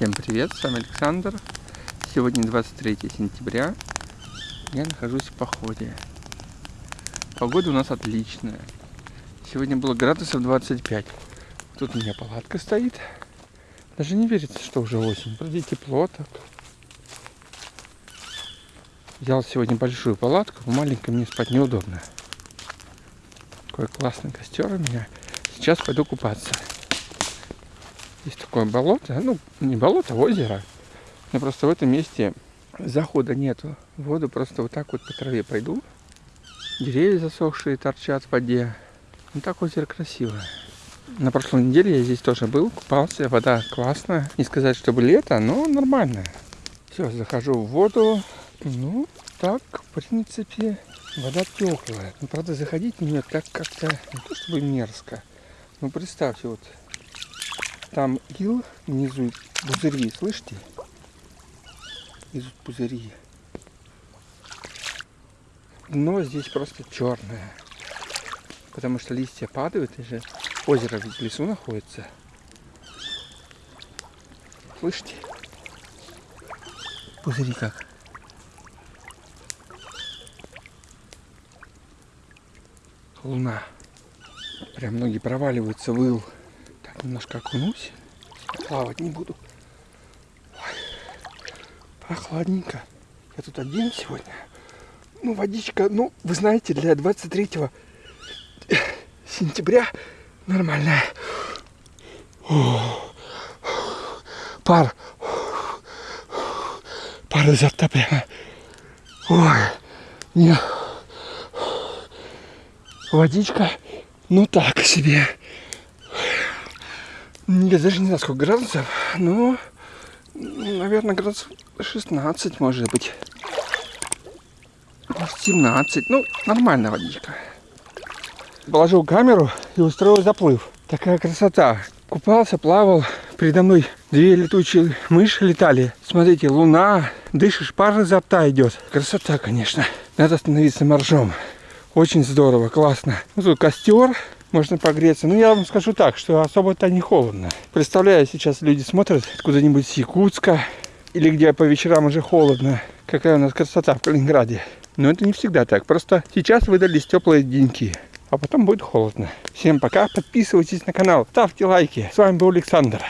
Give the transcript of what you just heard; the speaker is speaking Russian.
Всем привет, с вами Александр. Сегодня 23 сентября. Я нахожусь в походе. Погода у нас отличная. Сегодня было градусов 25. Тут у меня палатка стоит. Даже не верится, что уже осень. Вроде тепло так. Взял сегодня большую палатку. В маленькой мне спать неудобно. Какой классный костер у меня. Сейчас пойду купаться. Есть такое болото, ну не болото, а озеро. Но просто в этом месте захода нету. Воду просто вот так вот по траве пойду. Деревья засохшие торчат в воде. Ну так озеро красивое. На прошлой неделе я здесь тоже был, купался, вода классная. Не сказать, чтобы лето, но нормальная. Все, захожу в воду. Ну, так, в принципе, вода теплая. Но, правда, заходить в нее так как-то не то чтобы мерзко. Ну, представьте, вот там ил внизу, пузыри, слышите? Идут пузыри. Дно здесь просто черное. Потому что листья падают, и же озеро в лесу находится. Слышите? Пузыри как. Луна. Прям ноги проваливаются в ил немножко окунусь. Плавать не буду. Ой, прохладненько. Я тут один сегодня. Ну, водичка, ну, вы знаете, для 23 сентября нормальная. Пар. Пар изо рта прямо. Ой, не. Водичка, ну так себе. Я даже не знаю, сколько градусов, но, наверное, градусов 16, может быть. 17. Ну, нормальная водичка. Положил камеру и устроил заплыв. Такая красота. Купался, плавал. Передо мной две летучие мыши летали. Смотрите, луна. Дышишь, пар изо рта идет. Красота, конечно. Надо остановиться моржом. Очень здорово, классно. Ну, тут костер можно погреться. Ну, я вам скажу так, что особо-то не холодно. Представляю, сейчас люди смотрят куда-нибудь с Якутска, или где по вечерам уже холодно. Какая у нас красота в Калининграде. Но это не всегда так. Просто сейчас выдались теплые деньки. А потом будет холодно. Всем пока. Подписывайтесь на канал. Ставьте лайки. С вами был Александр.